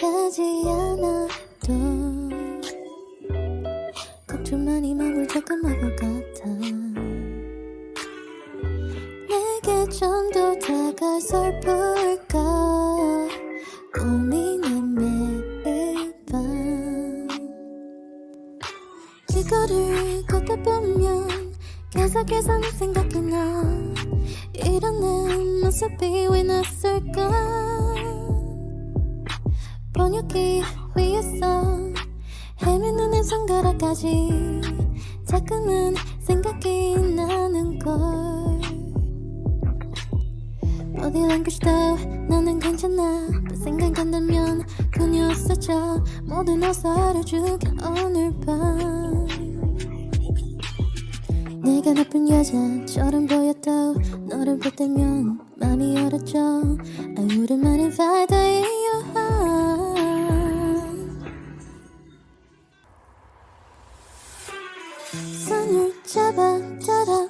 하지 않아도 걱정만이 맘을 조금하고 같아 내게 좀 더 다가설 볼까? 고민해 매일 밤. 이거를 걷다 보면 계속해서 네 생각이 나. 이런 내 모습이 왜 낯설까 번역기 위에서 헤매는 내 손가락까지 자꾸만 생각이 나는 걸. Body language도 나는 괜찮아. 또 생각한다면 그녀 없어져 모두 너서 알아주게 오늘 밤. 내가 나쁜 여자처럼 보여도 너를 볼 때면 맘이 얼어져 I wouldn't mind if I 잡아 따라